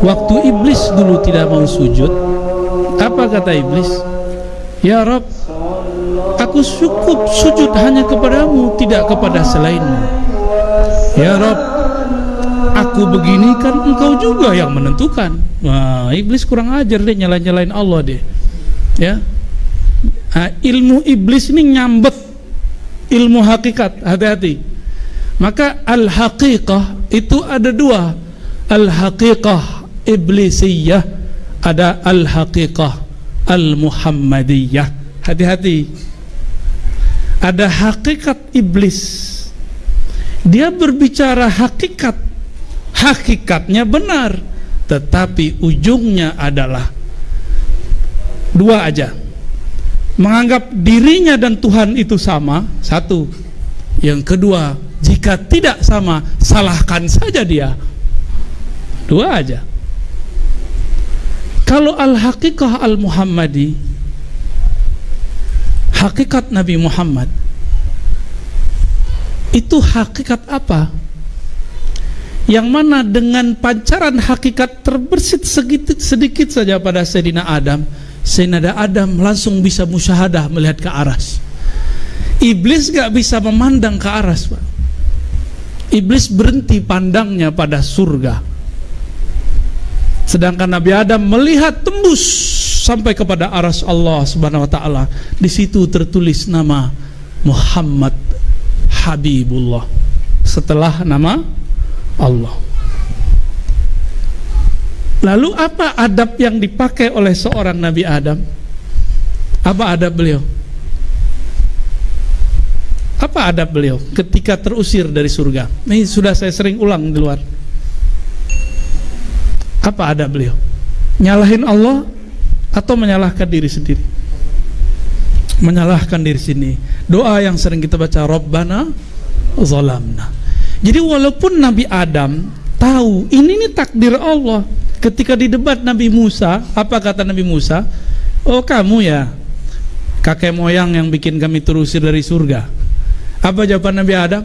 Waktu iblis dulu tidak mau sujud, apa kata iblis? Ya Rob, aku cukup sujud hanya kepadamu, tidak kepada selainmu. Ya Rob, aku begini kan engkau juga yang menentukan. Wah, iblis kurang ajar deh nyalain-nyalain Allah deh. Ya. Nah, ilmu iblis ini nyambet ilmu hakikat, hati-hati. Maka al-haqiqah itu ada dua. Al-haqiqah iblisiyah, ada al-haqiqah al-muhammadiyah. Hati-hati. Ada hakikat iblis. Dia berbicara hakikat. Hakikatnya benar, tetapi ujungnya adalah dua aja. Menganggap dirinya dan Tuhan itu sama, satu. Yang kedua, jika tidak sama, salahkan saja dia. Dua aja. Kalau al-haqiqah al-Muhammadi, hakikat Nabi Muhammad, itu hakikat apa? Yang mana dengan pancaran hakikat terbersit sedikit, sedikit saja pada Sayyidina Adam, Sayyidina Adam langsung bisa musyahadah melihat ke aras. Iblis gak bisa memandang ke aras, Pak. Iblis berhenti pandangnya pada surga. Sedangkan Nabi Adam melihat tembus sampai kepada aras Allah Subhanahu wa taala. Di situ tertulis nama Muhammad Habibullah setelah nama Allah. Lalu apa adab yang dipakai oleh seorang Nabi Adam? Apa adab beliau? Apa adab beliau ketika terusir dari surga? Ini sudah saya sering ulang di luar. Apa adab beliau? Nyalahin Allah atau menyalahkan diri sendiri? Menyalahkan diri sini. Doa yang sering kita baca Rabbana zalamna. Jadi walaupun Nabi Adam tahu ini nih takdir Allah. Ketika di debat Nabi Musa, apa kata Nabi Musa? Oh kamu ya kakek moyang yang bikin kami terusir dari surga. Apa jawaban Nabi Adam?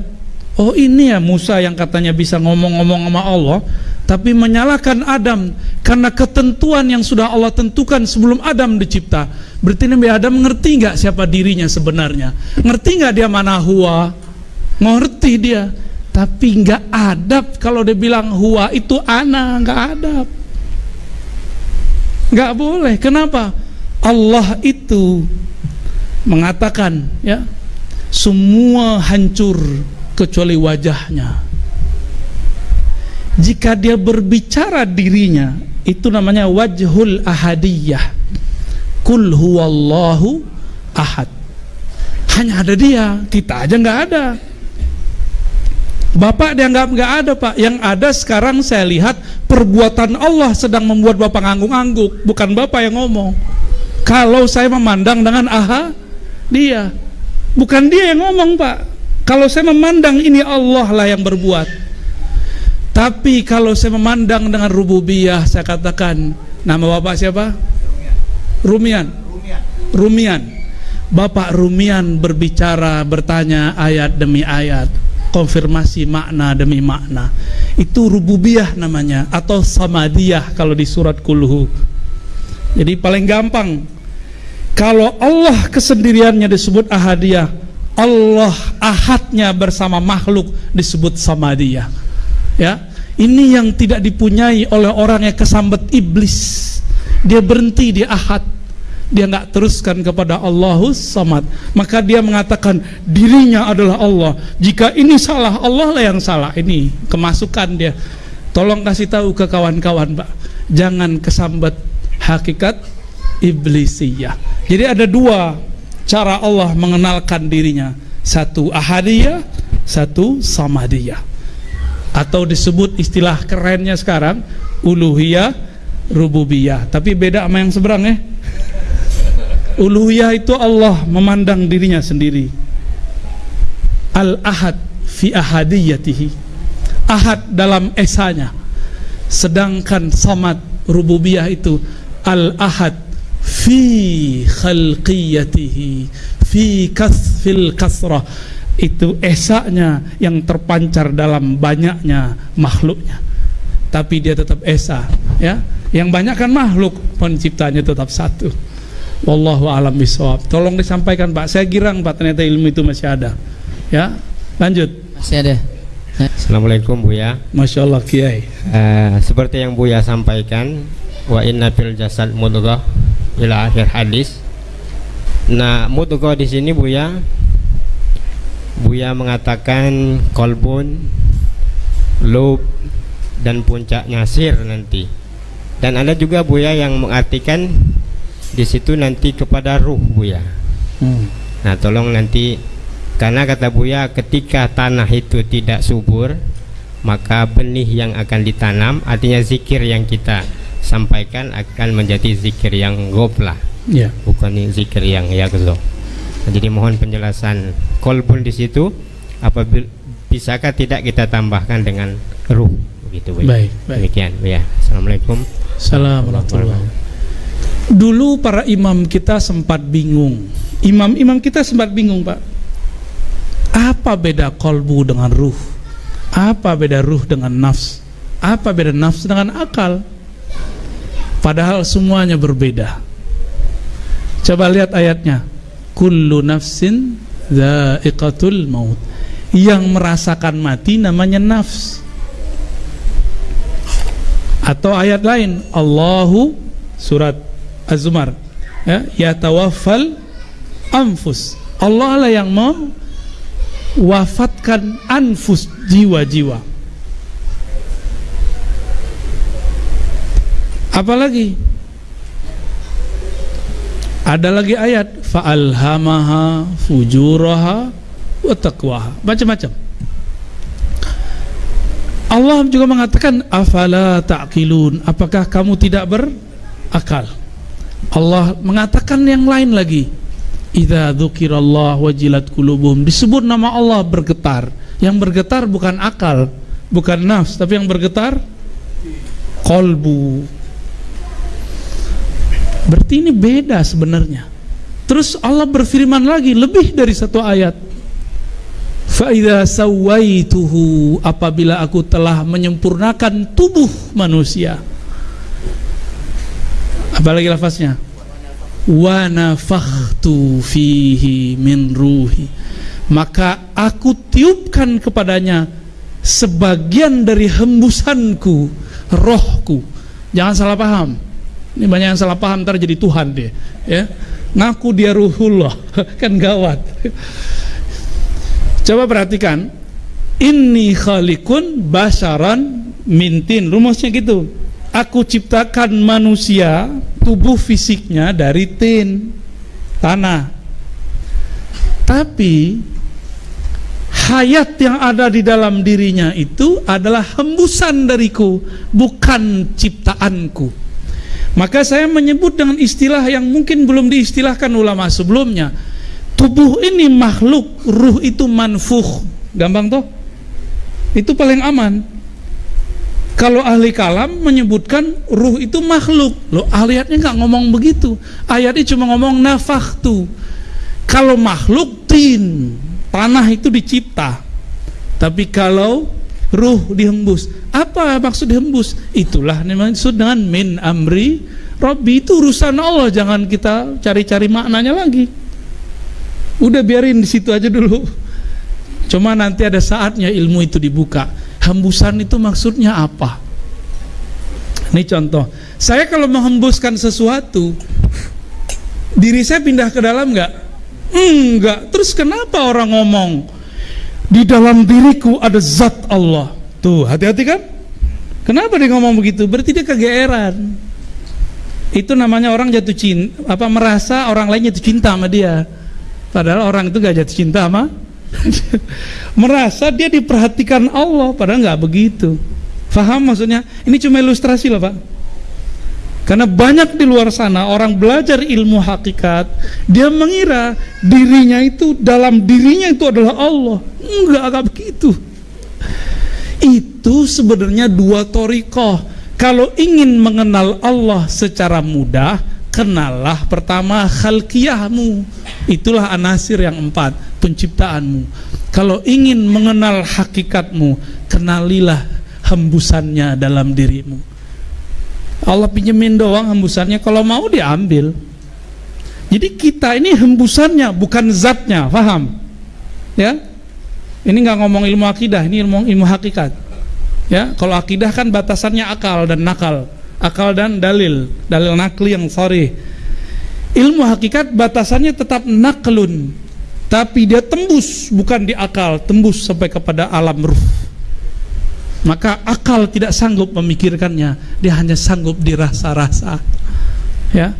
Oh ini ya Musa yang katanya bisa ngomong-ngomong sama Allah Tapi menyalahkan Adam Karena ketentuan yang sudah Allah tentukan sebelum Adam dicipta. Berarti Nabi Adam ngerti nggak siapa dirinya sebenarnya? Ngerti nggak dia mana huwa Ngerti dia. Tapi nggak adab kalau dia bilang huwa itu ana nggak adab. Nggak boleh. Kenapa? Allah itu mengatakan ya semua hancur kecuali wajahnya. Jika dia berbicara dirinya itu namanya wajhul ahadiyah. Kul huwallahu ahad. Hanya ada dia kita aja nggak ada. Bapak dianggap nggak ada pak. Yang ada sekarang saya lihat Perbuatan Allah sedang membuat Bapak ngangguk-ngangguk. Bukan Bapak yang ngomong. Kalau saya memandang dengan aha Dia Bukan dia yang ngomong pak. Kalau saya memandang ini Allah lah yang berbuat. Tapi kalau saya memandang dengan rububiyah Saya katakan Nama bapak siapa? Rumian. Rumian. Bapak Rumian berbicara Bertanya ayat demi ayat. Konfirmasi makna demi makna. Itu rububiyah namanya Atau samadiyah kalau di surat kulhu Jadi paling gampang kalau Allah kesendiriannya disebut ahadiyah, Allah ahadnya bersama makhluk disebut samadiyah. Ya, ini yang tidak dipunyai oleh orang yang kesambet iblis. Dia berhenti di ahad. Dia nggak teruskan kepada Allahus samad. Maka dia mengatakan dirinya adalah Allah. Jika ini salah, Allah lah yang salah. Ini kemasukan dia. Tolong kasih tahu ke kawan-kawan, Pak. Jangan kesambet hakikat iblisiyah. Jadi ada dua cara Allah mengenalkan dirinya. Satu ahadiyah, satu samadiyah. Atau disebut istilah kerennya sekarang uluhiyah, rububiyah. Tapi beda sama yang seberang ya. Uluhiyah itu Allah memandang dirinya sendiri. Al-ahad fi ahadiyatihi. Ahad dalam esanya. Sedangkan samad rububiyah itu al-ahad fi khalqiyatihi fi kasfil kasrah. Itu esanya yang terpancar dalam banyaknya makhluknya. Tapi dia tetap esa ya. Yang banyak kan makhluk penciptanya tetap satu. Wallahu alam bisawab tolong disampaikan Pak. Saya girang Pak. Ternyata ilmu itu masih ada ya. Lanjut. Masih ada. Assalamualaikum Buya Masya Allah Kiai. Uh, Seperti yang Buya sampaikan Wa inna fil jasad mudghah Ila akhir hadis. Nah mudghah di sini Buya. Buya mengatakan kolbun Lub Dan puncaknya sir nanti. Dan ada juga Buya yang mengartikan di situ nanti kepada ruh Buya. Hmm. Nah tolong nanti karena kata Buya ketika tanah itu tidak subur maka benih yang akan ditanam artinya zikir yang kita sampaikan akan menjadi zikir yang gopla yeah. bukan zikir yang yakzo jadi mohon penjelasan kolbun di situ apabila bisakah tidak kita tambahkan dengan ruh begitu Buya. baik, baik. demikian ya assalamualaikum Assalamualaikum dulu para imam kita sempat bingung imam-imam kita sempat bingung pak apa beda kolbu dengan ruh? Apa beda ruh dengan nafs? Apa beda nafs dengan akal? Padahal semuanya berbeda. Coba lihat ayatnya. Kullu nafsin dha'iqatul maut. Yang merasakan mati namanya nafs. Atau ayat lain, Allahu surat Az-Zumar ya, yatawaffal anfus. Allah lah yang mau wafatkan anfus jiwa-jiwa apalagi? Ada lagi ayat fa'alhamaha fujuraha wa taqwaha. Macam-macam. Allah juga mengatakan afala ta'qilun? Apakah kamu tidak berakal? Allah mengatakan yang lain lagi. Idza dzukirallah wajilat qulubuhum. Disebut nama Allah bergetar. Yang bergetar bukan akal, bukan nafs, tapi yang bergetar kolbu. Berarti ini beda sebenarnya. Terus Allah berfirman lagi lebih dari satu ayat. Fa idza sawaituhu apabila aku telah menyempurnakan tubuh manusia. Apalagi lafaznya? wa nafakhtu fihi min ruhi maka aku tiupkan kepadanya sebagian dari hembusanku rohku jangan salah paham ini banyak yang salah paham ntar jadi Tuhan dia ya. Ngaku dia ruhullah kan gawat. Coba perhatikan. Ini khalikun basaran mintin. Rumusnya gitu. Aku ciptakan manusia tubuh fisiknya dari tin tanah. Tapi hayat yang ada di dalam dirinya itu adalah hembusan dariku bukan ciptaanku maka saya menyebut dengan istilah yang mungkin belum diistilahkan ulama sebelumnya tubuh ini makhluk ruh itu manfuh gampang toh itu paling aman kalau ahli kalam menyebutkan ruh itu makhluk, lo ayatnya nggak ngomong begitu. Ayatnya cuma ngomong nafaktu. Kalau makhluk tin, tanah itu dicipta. Tapi kalau ruh dihembus, apa maksud dihembus? Itulah maksud dengan min amri. Robbi itu urusan Allah, jangan kita cari-cari maknanya lagi. Udah biarin di situ aja dulu. Cuma nanti ada saatnya ilmu itu dibuka. Hembusan itu maksudnya apa? Ini contoh. Saya kalau menghembuskan sesuatu diri saya pindah ke dalam enggak enggak. Terus kenapa orang ngomong di dalam diriku ada zat Allah. Tuh hati-hati kan? Kenapa dia ngomong begitu? Berarti dia kegeeran. Itu namanya orang jatuh cinta apa merasa orang lain jatuh cinta sama dia. Padahal orang itu gak jatuh cinta sama merasa dia diperhatikan Allah padahal nggak begitu. Faham maksudnya? Ini cuma ilustrasi loh pak karena banyak di luar sana orang belajar ilmu hakikat dia mengira dirinya itu dalam dirinya itu adalah Allah enggak agak begitu itu sebenarnya dua torikoh kalau ingin mengenal Allah secara mudah kenallah pertama khalqiyahmu itulah anasir yang empat penciptaanmu. Kalau ingin mengenal hakikatmu, kenalilah hembusannya dalam dirimu. Allah pinjemin doang hembusannya, kalau mau diambil. Jadi kita ini hembusannya, bukan zatnya, paham? Ya, ini nggak ngomong ilmu akidah, ini ilmu ilmu hakikat. Ya, kalau akidah kan batasannya akal dan nakal, akal dan dalil, dalil nakli yang sorry. Ilmu hakikat batasannya tetap naklun, tapi dia tembus bukan di akal tembus sampai kepada alam ruh maka akal tidak sanggup memikirkannya. Dia hanya sanggup dirasa-rasa. Ya.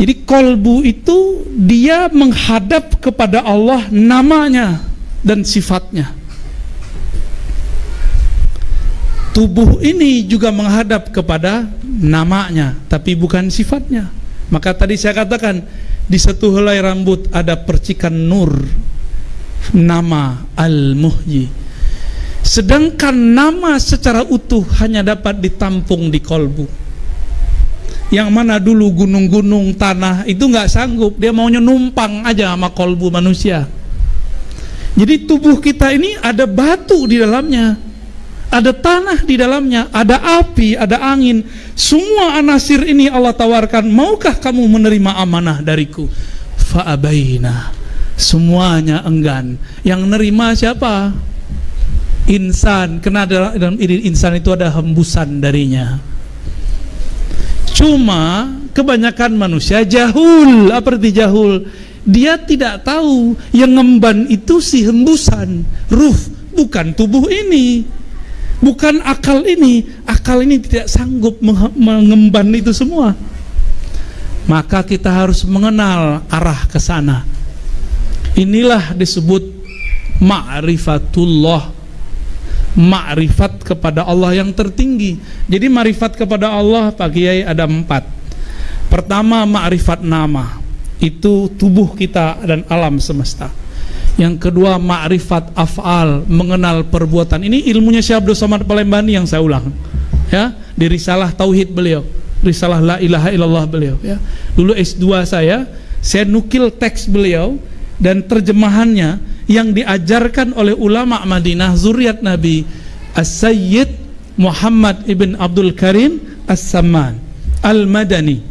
Jadi kolbu itu dia menghadap kepada Allah namanya dan sifatnya. Tubuh ini juga menghadap kepada namanya tapi bukan sifatnya. Maka tadi saya katakan di satu helai rambut ada percikan nur. Nama Al-Muhyi sedangkan nama secara utuh hanya dapat ditampung di kolbu yang mana dulu gunung-gunung tanah itu nggak sanggup dia maunya numpang aja sama kolbu manusia jadi tubuh kita ini ada batu di dalamnya ada tanah di dalamnya, ada api, ada angin. Semua anasir ini Allah tawarkan, maukah kamu menerima amanah dariku? Fa'abaina. Semuanya enggan. Yang nerima siapa? Insan. Karena dalam insan itu ada hembusan darinya. Cuma kebanyakan manusia jahul. Apa arti jahul? Dia tidak tahu yang ngemban itu si hembusan, ruh, bukan tubuh ini bukan akal ini akal ini tidak sanggup mengemban itu semua maka kita harus mengenal arah ke sana inilah disebut ma'rifatullah ma'rifat kepada Allah yang tertinggi jadi ma'rifat kepada Allah Pak Kiai ada empat pertama ma'rifat nama itu tubuh kita dan alam semesta yang kedua ma'rifat af'al, mengenal perbuatan. Ini ilmunya Syekh Abdul Somad Palembani yang saya ulang. Ya, di risalah tauhid beliau, risalah la ilaha illallah beliau, ya. Dulu S2 saya, saya nukil teks beliau dan terjemahannya yang diajarkan oleh ulama Madinah zuriat Nabi As-Sayyid Muhammad ibn Abdul Karim As-Samman Al-Madani.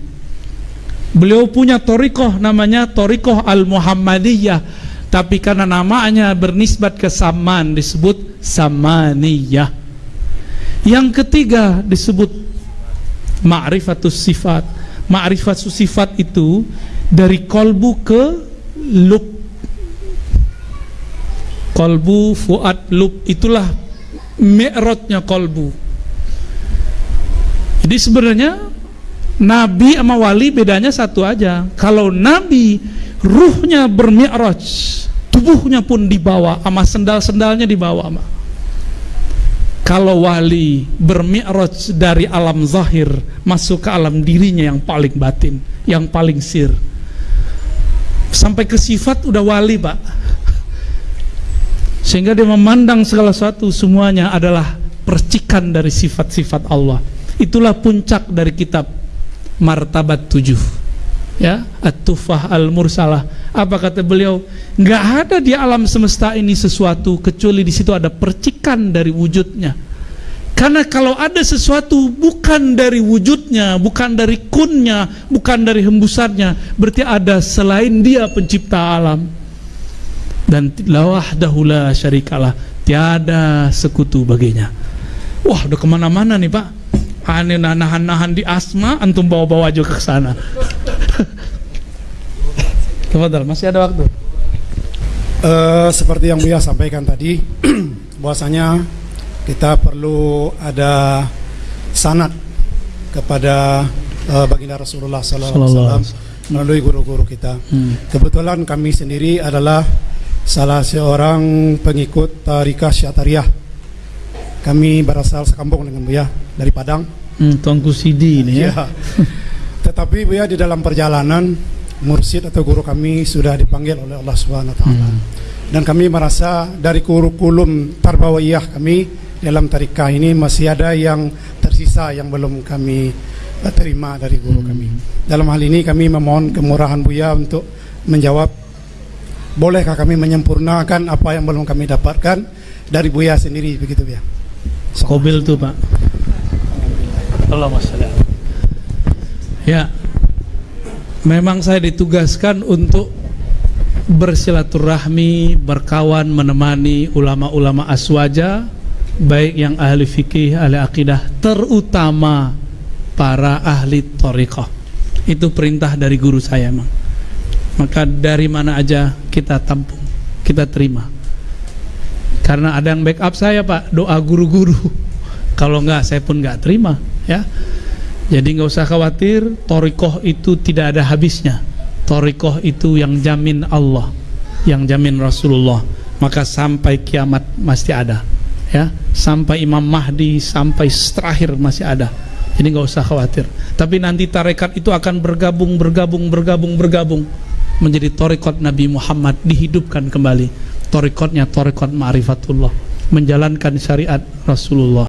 Beliau punya torikoh namanya Torikoh Al-Muhammadiyah. Tapi karena namanya bernisbat ke saman disebut samaniyah yang ketiga disebut ma'rifatus sifat. Ma'rifatus sifat itu dari kolbu ke lub kolbu fuad lub itulah mi'rotnya kolbu. Jadi sebenarnya Nabi sama wali bedanya satu aja. Kalau Nabi ruhnya bermi'raj tubuhnya pun dibawa sama sendal-sendalnya dibawa sama. Kalau wali bermi'raj dari alam zahir masuk ke alam dirinya yang paling batin yang paling sir. Sampai ke sifat udah wali pak sehingga dia memandang segala sesuatu semuanya adalah percikan dari sifat-sifat Allah. Itulah puncak dari kitab martabat tujuh. Ya at-tufah al-mursalah. Apa kata beliau? Nggak ada di alam semesta ini sesuatu kecuali di situ ada percikan dari wujudnya. Karena kalau ada sesuatu bukan dari wujudnya bukan dari kunnya bukan dari hembusannya berarti ada selain dia pencipta alam dan lawah dahula syarikalah tiada sekutu baginya wah udah ke mana-mana nih pak aneh nahan-nahan di asma antum bawa-bawa juga ke sana Tafadhal, masih ada waktu. Uh, seperti yang Buya sampaikan tadi, bahwasanya kita perlu ada sanat kepada uh, baginda Rasulullah SAW melalui guru-guru kita. Hmm. Kebetulan kami sendiri adalah salah seorang pengikut Tarikah Syatariyah. Kami berasal sekampung dengan Buya dari Padang. Hmm, Tuanku Sidi ini ya. ya. Tetapi Buya di dalam perjalanan mursid atau guru kami sudah dipanggil oleh Allah Subhanahu wa taala. Hmm. Dan kami merasa dari kurikulum tarbawiyah kami dalam tarikah ini masih ada yang tersisa yang belum kami eh, terima dari guru hmm. kami. Dalam hal ini kami memohon kemurahan Buya untuk menjawab bolehkah kami menyempurnakan apa yang belum kami dapatkan dari Buya sendiri begitu ya. Kobil tuh Pak. Allah Ya, memang saya ditugaskan untuk bersilaturahmi, berkawan, menemani ulama-ulama aswaja, baik yang ahli fikih, ahli akidah, terutama para ahli torikoh. Itu perintah dari guru saya, emang. Maka dari mana aja kita tampung, kita terima. Karena ada yang backup saya, Pak, doa guru-guru. Kalau enggak, saya pun enggak terima, ya. Jadi nggak usah khawatir, torikoh itu tidak ada habisnya. Torikoh itu yang jamin Allah, yang jamin Rasulullah. Maka sampai kiamat masih ada, ya. Sampai Imam Mahdi, sampai terakhir masih ada. Jadi nggak usah khawatir. Tapi nanti tarekat itu akan bergabung, bergabung, bergabung, bergabung menjadi torikot Nabi Muhammad dihidupkan kembali. Torikotnya torikot ma'rifatullah, menjalankan syariat Rasulullah.